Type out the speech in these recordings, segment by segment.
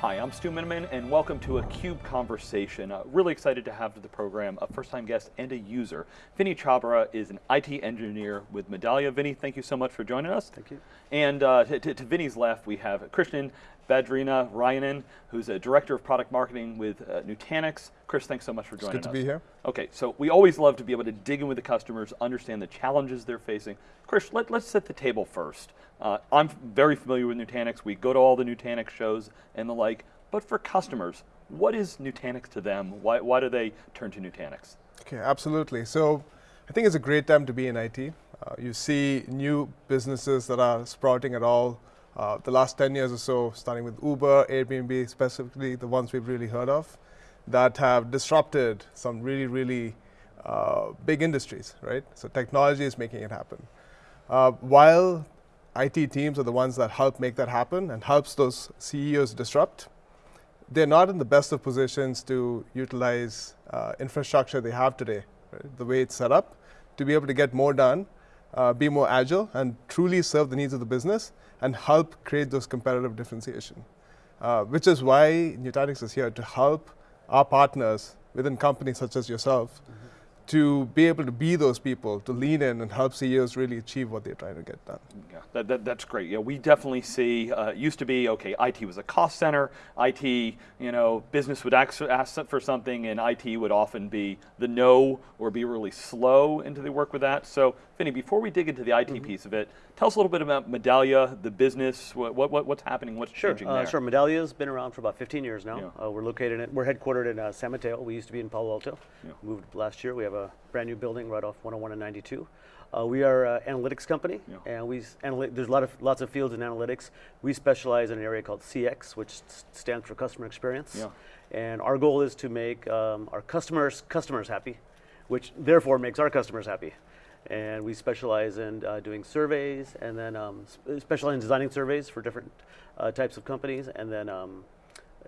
Hi, I'm Stu Miniman, and welcome to a CUBE Conversation. Uh, really excited to have to the program a first-time guest and a user. Vinny Chhabra is an IT engineer with Medallia. Vinny, thank you so much for joining us. Thank you. And uh, to, to, Vinny's left, we have Krishnan Badrinarayanan, who's a director of product marketing with uh, Nutanix. Chris, thanks so much for joining us. It's good to be here. Okay, so we always love to be able to dig in with the customers, understand the challenges they're facing. Chris, let, let's set the table first. Uh, I'm very familiar with Nutanix. We go to all the Nutanix shows and the like. But for customers, what is Nutanix to them? Why, why do they turn to Nutanix? Okay, absolutely. So I think it's a great time to be in IT. Uh, you see new businesses that are sprouting at all. Uh, the last 10 years or so, starting with Uber, Airbnb, specifically the ones we've really heard of, that have disrupted some really, really uh, big industries, right? So technology is making it happen. Uh, while IT teams are the ones that help make that happen and helps those CEOs disrupt, they're not in the best of positions to utilize uh, infrastructure they have today, right? the way it's set up, to be able to get more done, uh, be more agile, and truly serve the needs of the business and help create those competitive differentiation. Uh, which is why Nutanix is here to help our partners within companies such as yourself mm -hmm to be able to be those people, to lean in and help CEOs really achieve what they're trying to get done. Yeah, that, that, that's great. Yeah, we definitely see, uh, used to be, okay, IT was a cost center, IT, you know, business would ask, ask for something and IT would often be the no or be really slow into the work with that. So, Vinny, before we dig into the IT mm -hmm. piece of it, tell us a little bit about Medallia, the business, what, what, what's happening, what's sure. changing uh, there. Sure, Medallia's been around for about 15 years now. Yeah. Uh, we're located, in, we're headquartered in uh, San Mateo. We used to be in Palo Alto. Yeah. Moved last year. We have a brand new building right off 101 and 92. Uh, we are an analytics company, yeah. and we there's a lot of lots of fields in analytics. We specialize in an area called CX, which stands for customer experience. Yeah. And our goal is to make um, our customers customers happy, which therefore makes our customers happy. And we specialize in uh, doing surveys, and then um, specialize in designing surveys for different uh, types of companies, and then um,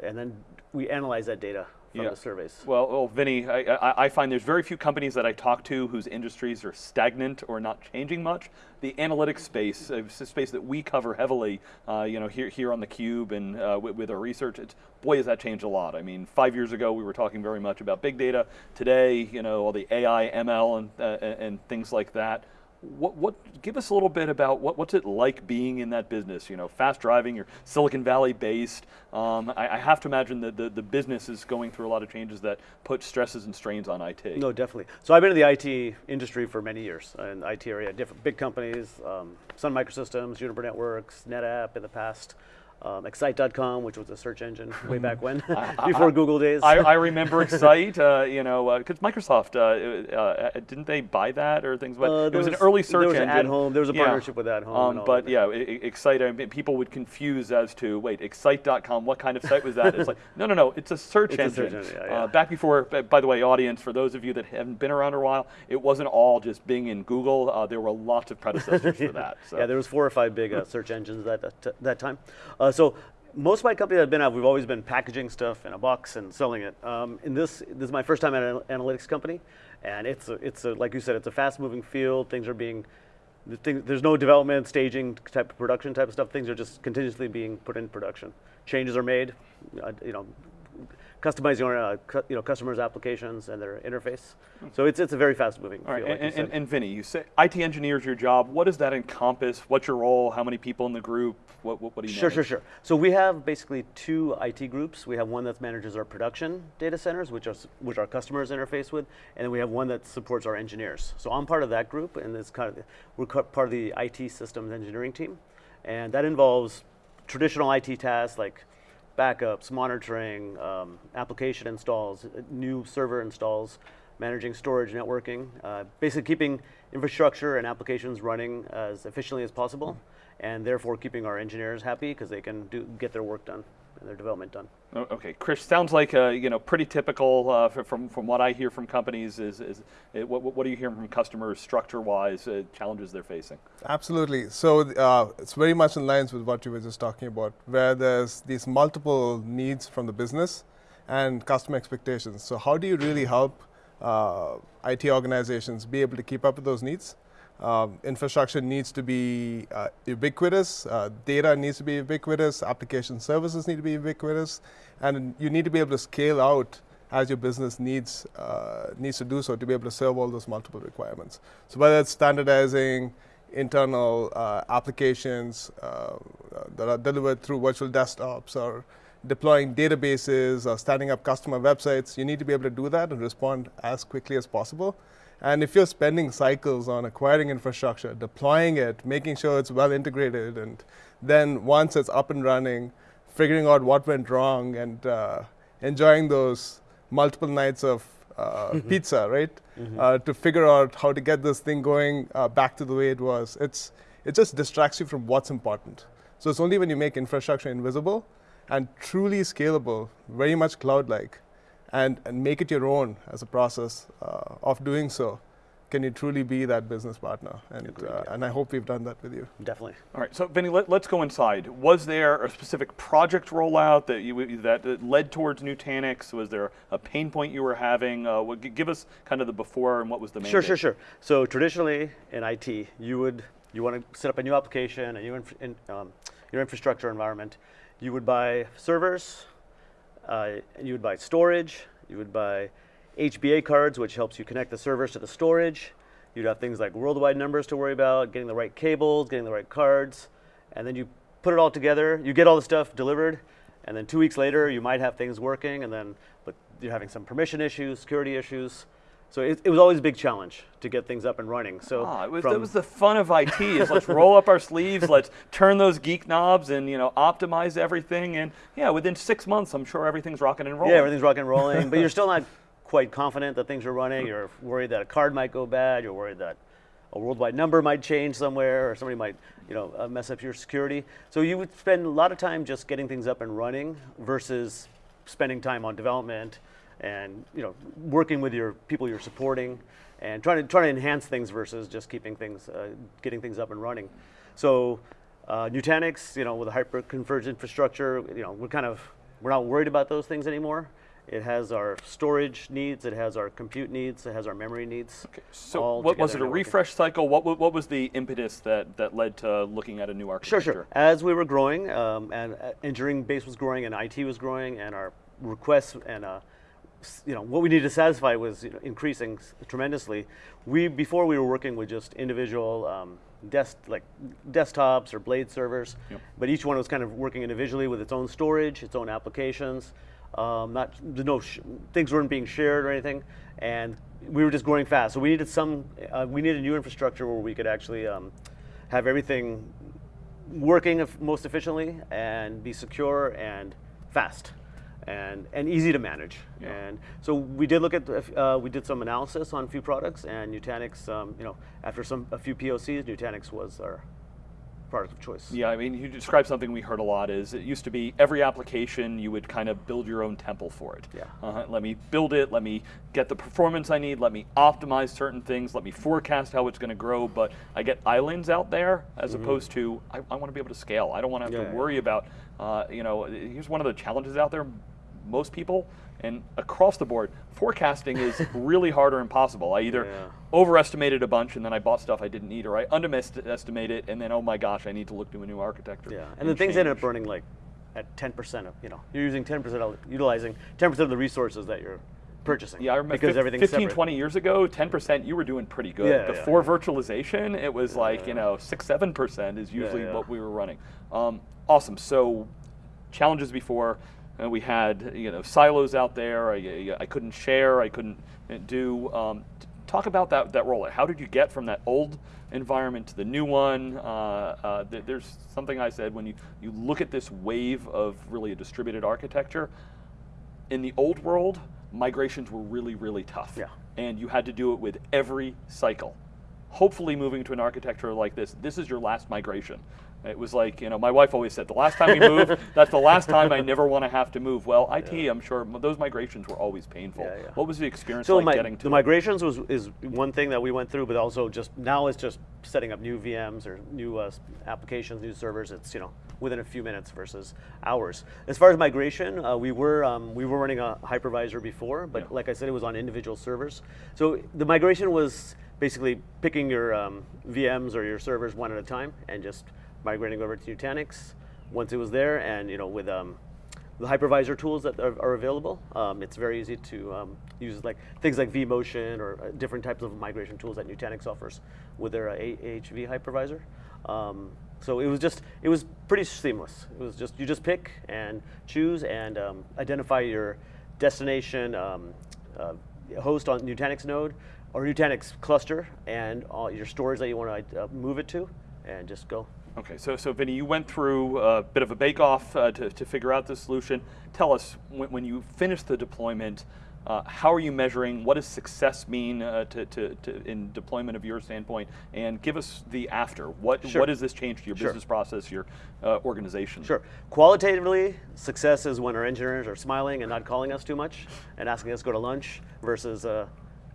and then we analyze that data from yeah. the surveys. Well, well Vinny, I, I, I, find there's very few companies that I talk to whose industries are stagnant or not changing much. The analytics space, uh, a space that we cover heavily, uh, you know, here, here on the Cube and uh, with, with, our research, it's, boy has that changed a lot. I mean, five years ago we were talking very much about big data. Today, you know, all the AI, ML and, uh, and things like that. What, what, give us a little bit about what, what's it like being in that business? You know, fast driving, you're Silicon Valley based. Um, I, I, have to imagine that the, the business is going through a lot of changes that put stresses and strains on IT. No, definitely. So I've been in the IT industry for many years, in IT area, different big companies, um, Sun Microsystems, Juniper Networks, NetApp in the past um, Excite.com, which was a search engine way back when, before I, Google days. I, I remember Excite, uh, you know, because uh, Microsoft, uh, uh, didn't they buy that or things? But uh, it was, was, an early search there was engine. At home, there was a yeah. partnership with At Home. Um, but yeah, Excite, I mean, people would confuse as to, wait, Excite.com, what kind of site was that? it's like, no, no, no, it's a search it's engine. A search engine yeah, yeah. back before, by the way, audience, for those of you that haven't been around a while, it wasn't all just Bing and Google. there were lots of predecessors for that. So. Yeah, there was four or five big search engines at that, that time. So most of my companies I've been at, we've always been packaging stuff in a box and selling it. Um, in this, this is my first time at an analytics company, and it's a, it's a, like you said, it's a fast-moving field. Things are being, there's no development, staging type of production type of stuff. Things are just continuously being put in production. Changes are made, uh, you know, customizing our uh, cu you know customers' applications and their interface. So it's it's a very fast moving. All right, field, and, like and, and, Vinny, you say IT engineer is your job. What does that encompass? What's your role? How many people in the group? What what, what do you? Sure, manage? sure, sure. So we have basically two IT groups. We have one that manages our production data centers, which are which our customers interface with, and then we have one that supports our engineers. So I'm part of that group, and it's kind of we're part of the IT systems engineering team, and that involves traditional IT tasks like backups, monitoring, um, application installs, new server installs, managing storage, networking, uh, basically keeping infrastructure and applications running as efficiently as possible, and therefore keeping our engineers happy because they can do, get their work done their development done. Okay, Chris, sounds like uh, you know pretty typical uh, from from what I hear from companies. Is is it, what what are you hearing from customers structure-wise uh, challenges they're facing? Absolutely. So uh, it's very much in lines with what you were just talking about, where there's these multiple needs from the business and customer expectations. So how do you really help uh, IT organizations be able to keep up with those needs? Um, infrastructure needs to be uh, ubiquitous, uh, data needs to be ubiquitous, application services need to be ubiquitous, and you need to be able to scale out as your business needs uh, needs to do so to be able to serve all those multiple requirements. So whether it's standardizing internal uh, applications uh, that are delivered through virtual desktops or deploying databases or standing up customer websites, you need to be able to do that and respond as quickly as possible. And if you're spending cycles on acquiring infrastructure, deploying it, making sure it's well integrated, and then once it's up and running, figuring out what went wrong and uh, enjoying those multiple nights of uh, mm-hmm. pizza, right? Mm-hmm. Uh, to figure out how to get this thing going uh, back to the way it was. It's, it just distracts you from what's important. So it's only when you make infrastructure invisible and truly scalable, very much cloud-like, and, and make it your own as a process uh, of doing so, can you truly be that business partner? And, uh, and I hope we've done that with you. Definitely. All right, so Vinny, let, us go inside. Was there a specific project rollout that you that, that led towards Nutanix? Was there a pain point you were having? Uh, what, give us kind of the before and what was the main. Sure, sure, sure. So traditionally in IT, you would you want to set up a new application, a new inf in, um, your infrastructure environment. You would buy servers, uh, you would buy storage, you would buy HBA cards, which helps you connect the servers to the storage. You'd have things like worldwide numbers to worry about, getting the right cables, getting the right cards, and then you put it all together. You get all the stuff delivered, and then two weeks later, you might have things working, and then but you're having some permission issues, security issues. So it, it, was always a big challenge to get things up and running. So ah, it was, that was the fun of IT is let's roll up our sleeves, let's turn those geek knobs and you know optimize everything. And yeah, within six months, I'm sure everything's rocking and rolling. Yeah, everything's rocking and rolling, but you're still not quite confident that things are running. You're worried that a card might go bad. You're worried that a worldwide number might change somewhere or somebody might you know, uh, mess up your security. So you would spend a lot of time just getting things up and running versus spending time on development and you know, working with your people you're supporting and trying to, trying to enhance things versus just keeping things, uh, getting things up and running. So uh, Nutanix, you know, with a hyper-converged infrastructure, you know, we're kind of, we're not worried about those things anymore. It has our storage needs, it has our compute needs, it has our memory needs. Okay. So what was it, a refresh cycle? What, what was the impetus that, that led to looking at a new architecture? Sure, sure. As we were growing, um, and uh, engineering base was growing, and IT was growing, and our requests and uh, you know, what we needed to satisfy was you know, increasing tremendously. We, before we were working with just individual um, desk, like desktops or blade servers, yep. but each one was kind of working individually with its own storage, its own applications. Um, not, no, things weren't being shared or anything, and we were just growing fast. So we needed some, uh, we needed new infrastructure where we could actually um, have everything working most efficiently and be secure and fast and, and easy to manage. Yeah. And so we did look at, uh, we did some analysis on a few products and Nutanix, um, you know, after some, a few POCs, Nutanix was our product of choice. Yeah, I mean, you described something we heard a lot is it used to be every application you would kind of build your own temple for it. Yeah. Uh, let me build it, let me get the performance I need, let me optimize certain things, let me forecast how it's going to grow, but I get islands out there as mm -hmm. opposed to, I, I want to be able to scale. I don't want to have yeah, to worry yeah. about, uh, you know, here's one of the challenges out there most people, and across the board, forecasting is really hard or impossible. I either yeah. overestimated a bunch and then I bought stuff I didn't need, or I underestimated it and then, oh my gosh, I need to look to a new architecture. Yeah, and, and the things ended up burning like at 10% of, you know, you're using 10% of, utilizing 10% of the resources that you're purchasing. Yeah, I remember because everything 15, separate. 20 years ago, 10% you were doing pretty good. Yeah, Before yeah. virtualization, it was yeah, like, you know, 6, 7% is usually what we were running. Um, awesome, so challenges before, uh, we had you know silos out there. I, I couldn't share. I couldn't uh, do. Um, talk about that that rollout. How did you get from that old environment to the new one? Uh, uh, th there's something I said when you you look at this wave of really a distributed architecture. In the old world, migrations were really really tough. Yeah. And you had to do it with every cycle. Hopefully, moving to an architecture like this, this is your last migration. It was like, you know, my wife always said, the last time we move, that's the last time I never want to have to move. Well, IT, yeah. I'm sure those migrations were always painful. Yeah, yeah. What was the experience so like my, getting to The migrations was is one thing that we went through, but also just now it's just setting up new VMs or new uh, applications, new servers. It's, you know, within a few minutes versus hours. As far as migration, uh, we were um, we were running a hypervisor before, but like I said, it was on individual servers. So the migration was basically picking your um, VMs or your servers one at a time and just migrating over to Nutanix once it was there, and you know with um, the hypervisor tools that are, are available, um, it's very easy to um, use like things like vMotion or uh, different types of migration tools that Nutanix offers with their uh, AHV hypervisor. Um, so it was just, it was pretty seamless. It was just, you just pick and choose and um, identify your destination um, uh, host on Nutanix node or Nutanix cluster and all your storage that you want to uh, move it to and just go. Okay, so, so Vinny, you went through a bit of a bake-off uh, to, to figure out the solution. Tell us, when, when you finished the deployment, uh, how are you measuring? What does success mean uh, to, to, to, in deployment of your standpoint? And give us the after. What, sure. what does this change to your sure. business process, your uh, organization? Sure. Qualitatively, success is when our engineers are smiling and not calling us too much and asking us to go to lunch versus uh,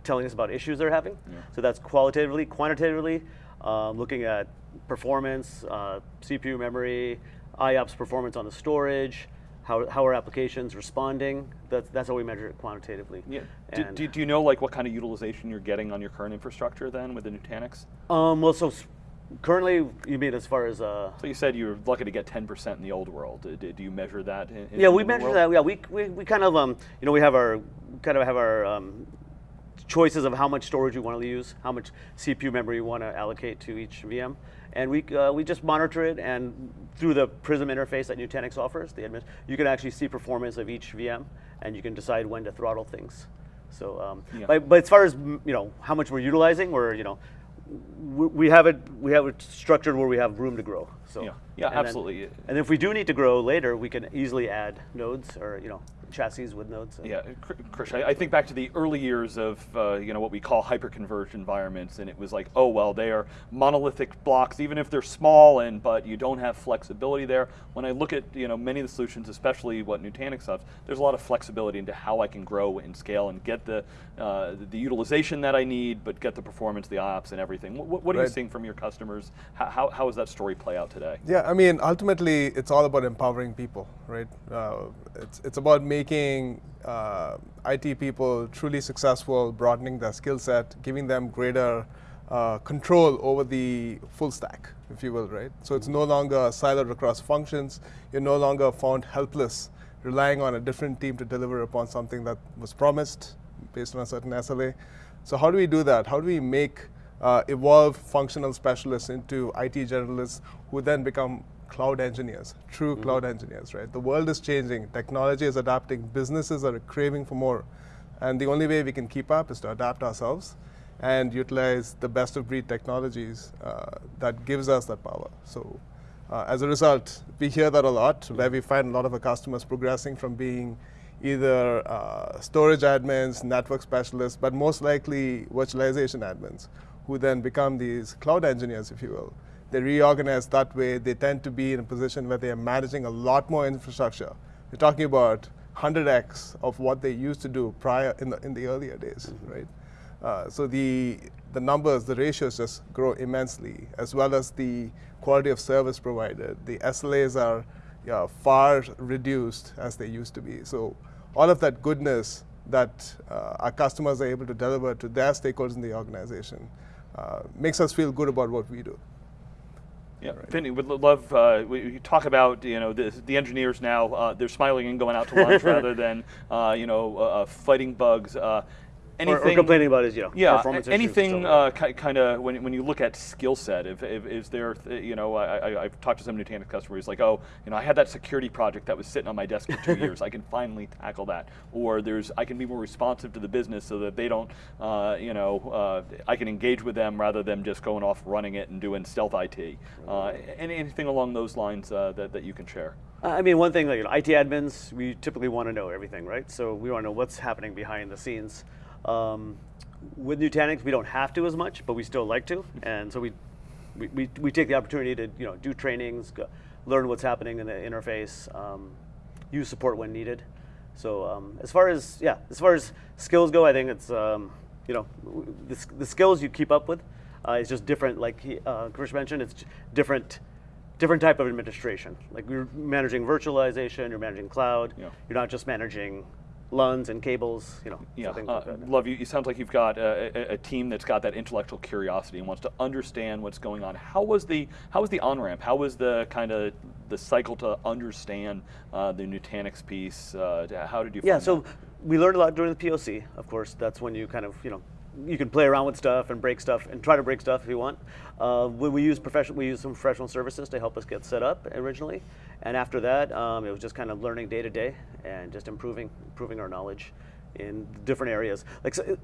telling us about issues they're having. Yeah. So that's qualitatively. Quantitatively, um, looking at performance, uh, CPU memory, IOPS performance on the storage, how, how are applications responding? That's, that's how we measure it quantitatively. Yeah. Do, do, do, you know like what kind of utilization you're getting on your current infrastructure then with the Nutanix? Um, well, so currently, you mean as far as? Uh, so you said you were lucky to get 10% in the old world. Do, do you measure that? In, yeah, in we measure that. Yeah, we, we, we kind of um, you know we have our kind of have our um, choices of how much storage you want to use, how much CPU memory you want to allocate to each VM. And we, uh, we just monitor it, and through the Prism interface that Nutanix offers, the admin, you can actually see performance of each VM, and you can decide when to throttle things. So, um, yeah. but, but as far as you know, how much we're utilizing, we're you know, we have it we have it structured where we have room to grow. So yeah, yeah, and absolutely. Then, and if we do need to grow later, we can easily add nodes or you know chassis with nodes. Yeah, Krish, I, I, think back to the early years of uh, you know what we call hyperconverged environments, and it was like, oh well, they are monolithic blocks, even if they're small, and but you don't have flexibility there. When I look at you know many of the solutions, especially what Nutanix has, there's a lot of flexibility into how I can grow and scale and get the uh, the utilization that I need, but get the performance, the ops, and everything. What, what are right. you seeing from your customers? How, how, how does that story play out today? Yeah, I mean, ultimately, it's all about empowering people, right? Uh, it's it's about making making uh, IT people truly successful, broadening their skill set, giving them greater uh, control over the full stack, if you will, right? So it's no longer siloed across functions. You're no longer found helpless, relying on a different team to deliver upon something that was promised based on a certain SLA. So how do we do that? How do we make uh, evolve functional specialists into IT generalists who then become cloud engineers, true mm -hmm. cloud engineers, right? The world is changing, technology is adapting, businesses are craving for more. And the only way we can keep up is to adapt ourselves and utilize the best of breed technologies uh, that gives us that power. So uh, as a result, we hear that a lot, where we find a lot of our customers progressing from being either uh, storage admins, network specialists, but most likely virtualization admins, who then become these cloud engineers, if you will they reorganize that way, they tend to be in a position where they are managing a lot more infrastructure. We're talking about 100x of what they used to do prior in the, in the earlier days, mm -hmm. right? Uh, so the, the numbers, the ratios just grow immensely, as well as the quality of service provided. The SLAs are yeah, far reduced as they used to be. So all of that goodness that uh, our customers are able to deliver to their stakeholders in the organization uh, makes us feel good about what we do. Yeah, right. Vinny, would love, uh, we talk about, you know, the, the engineers now, uh, they're smiling and going out to lunch rather than, uh, you know, uh, uh, fighting bugs. Anything or, or, complaining about his you know yeah anything uh, kind of when, when you look at skill set if, if is there you know I, I, have talked to some Nutanix customers like oh you know I had that security project that was sitting on my desk for two years. I can finally tackle that. Or there's I can be more responsive to the business so that they don't uh, you know uh, I can engage with them rather than just going off running it and doing stealth IT uh, anything along those lines uh, that, that you can share? I mean, one thing, like you know, IT admins, we typically want to know everything, right? So we want to know what's happening behind the scenes. Um, with Nutanix, we don't have to as much, but we still like to, and so we, we, we, we take the opportunity to you know do trainings, go, learn what's happening in the interface, um, use support when needed. So um, as far as yeah, as far as skills go, I think it's um, you know the, the, skills you keep up with uh, is just different. Like he, uh, Krish mentioned, it's different different type of administration. Like you're managing virtualization, you're managing cloud. Yeah. You're not just managing LUNs and cables, you know. Yeah, so uh, like love you. It sounds like you've got a, a, a, team that's got that intellectual curiosity and wants to understand what's going on. How was the how was the on ramp? How was the kind of the cycle to understand uh, the Nutanix piece? Uh, how did you? Yeah, so that? we learned a lot during the POC. Of course, that's when you kind of you know you can play around with stuff and break stuff and try to break stuff if you want. Uh, we, we use professional, we use some professional services to help us get set up originally, and after that, um, it was just kind of learning day to day and just improving, improving our knowledge in different areas. Like, so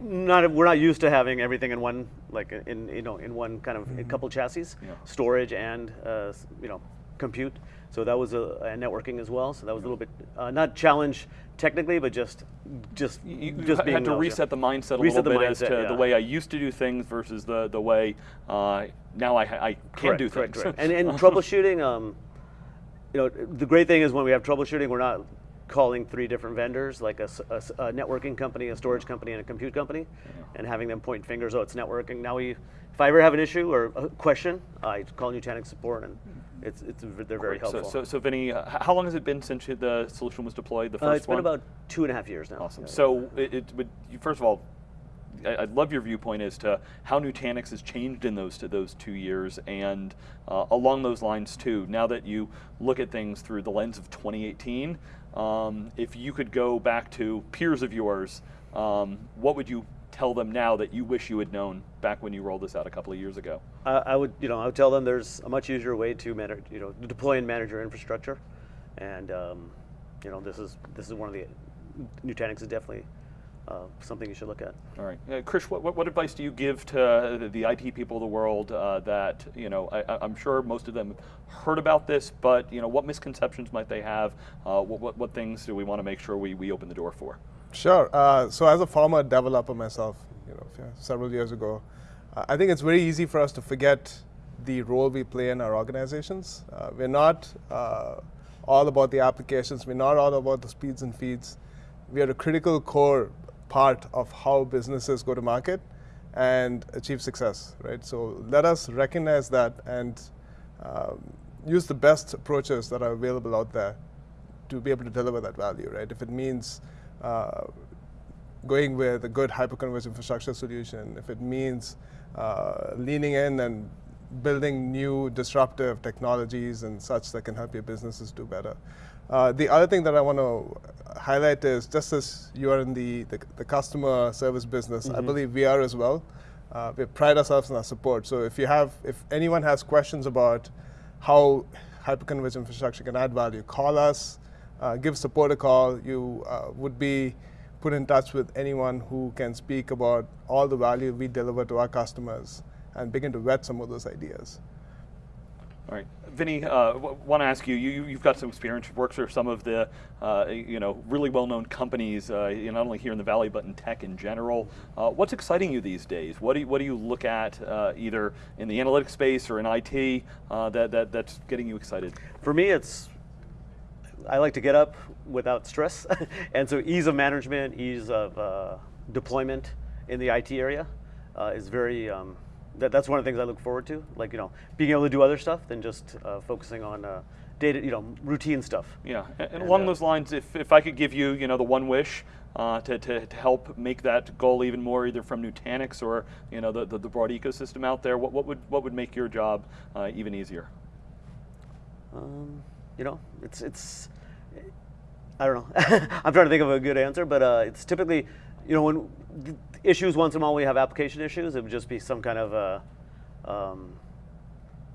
not we're not used to having everything in one, like in you know in one kind of mm -hmm. couple chassis, yeah. storage and uh, you know compute. So that was a, a, networking as well. So that was a little bit uh, not challenge technically, but just just you, just had to reset the mindset a reset little bit mindset, as to yeah. the way I used to do things versus the the way uh, now I, I can correct, do correct, things. Correct. and and troubleshooting. Um, you know, the great thing is when we have troubleshooting, we're not calling three different vendors, like a, a, a networking company, a storage company, and a compute company, yeah. and having them point fingers. Oh, it's networking. Now we, if I ever have an issue or a question, I call Nutanix support and it's, it's they're very helpful. So, so, so Vinny, uh, how long has it been since the solution was deployed? The first uh, it's one? been about two and a half years now. Awesome. Yeah, so yeah. it, it would first of all, I, I love your viewpoint as to how Nutanix has changed in those to those two years, and uh, along those lines too. Now that you look at things through the lens of 2018, um, if you could go back to peers of yours, um, what would you tell them now that you wish you had known back when you rolled this out a couple of years ago? I would, you know, I would tell them there's a much easier way to manage, you know, deploy and manage your infrastructure, and um, you know, this is this is one of the Nutanix is definitely uh, something you should look at. All right, uh, Krish, what, what, advice do you give to the, the IT people of the world uh, that you know? I, am sure most of them heard about this, but you know, what misconceptions might they have? Uh, what, what, what things do we want to make sure we we open the door for? Sure. Uh, so as a former developer myself, you know, several years ago, uh, I think it's very easy for us to forget the role we play in our organizations. Uh, we're not uh, all about the applications. We're not all about the speeds and feeds. We are a critical core part of how businesses go to market and achieve success, right? So let us recognize that and um, use the best approaches that are available out there to be able to deliver that value, right? If it means uh, going with a good hyperconverged infrastructure solution, if it means uh, leaning in and building new disruptive technologies and such that can help your businesses do better. Uh, the other thing that I want to highlight is just as you are in the, the, the customer service business, mm -hmm. I mm-hmm. believe we are as well. Uh, we pride ourselves on our support. So if you have, if anyone has questions about how hyperconverged infrastructure can add value, call us, uh, give support a call. You uh, would be put in touch with anyone who can speak about all the value we deliver to our customers and begin to vet some of those ideas. All right, Vinny, uh, want to ask you, you, have got some experience, you've worked for some of the, uh, you know, really well-known companies, uh, not only here in the Valley, but in tech in general. Uh, what's exciting you these days? What do you, what do you look at uh, either in the analytics space or in IT uh, that, that, that's getting you excited? For me, it's I like to get up without stress. and so ease of management, ease of deployment in the IT area is very, um, that, that's one of the things I look forward to. Like, you know, being able to do other stuff than just uh, focusing on uh, data, you know, routine stuff. Yeah, and, and along uh, those lines, if, if I could give you, you know, the one wish uh, to, to, to, help make that goal even more, either from Nutanix or, you know, the, the, the broad ecosystem out there, what, what, would, what would make your job even easier? Um, you know, it's, it's, I don't know. I'm trying to think of a good answer, but uh, it's typically, you know, when issues once in a while we have application issues, it would just be some kind of uh, um,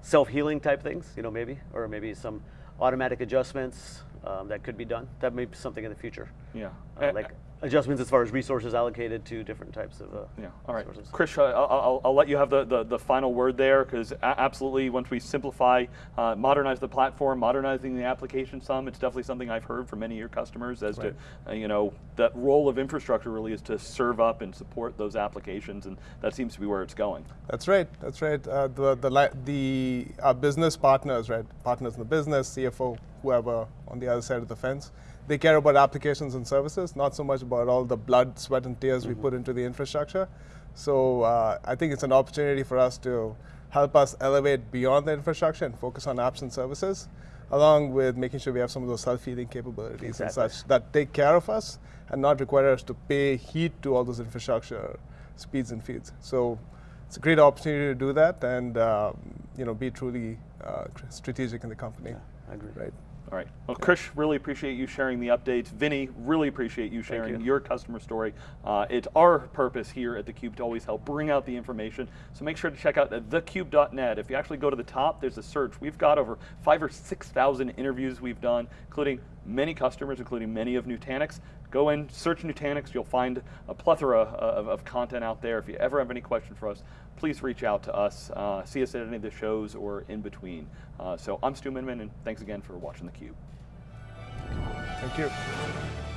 self-healing type things, you know, maybe, or maybe some automatic adjustments um, that could be done. That may be something in the future. Yeah. Uh, like adjustments as far as resources allocated to different types of uh, yeah. All right, sources. Krish, uh, I'll, I'll, let you have the, the, the final word there because absolutely once we simplify, uh, modernize the platform, modernizing the application some, it's definitely something I've heard from many of your customers as right. to, uh, you know, that role of infrastructure really is to serve up and support those applications and that seems to be where it's going. That's right, that's right. Uh, the, the, the our business partners, right, partners in the business, CFO, whoever on the other side of the fence, they care about applications and services, not so much about all the blood, sweat, and tears mm -hmm. we mm-hmm. put into the infrastructure. So uh, I think it's an opportunity for us to help us elevate beyond the infrastructure and focus on apps and services. along with making sure we have some of those self-healing capabilities Exactly. and such that take care of us and not require us to pay heat to all those infrastructure speeds and feeds. So it's a great opportunity to do that and um, you know be truly uh, strategic in the company. Yeah, I agree. Right. All right. Well, Krish, really appreciate you sharing the updates. Vinny, really appreciate you sharing you. your customer story. Uh, it's our purpose here at theCUBE to always help bring out the information. So make sure to check out thecube.net. If you actually go to the top, there's a search. We've got over five or 6,000 interviews we've done, including many customers, including many of Nutanix. Go in, search Nutanix, you'll find a plethora of, of content out there. If you ever have any questions for us, please reach out to us. Uh, see us at any of the shows or in between. Uh, so I'm Stu Miniman, and thanks again for watching theCUBE. Thank you.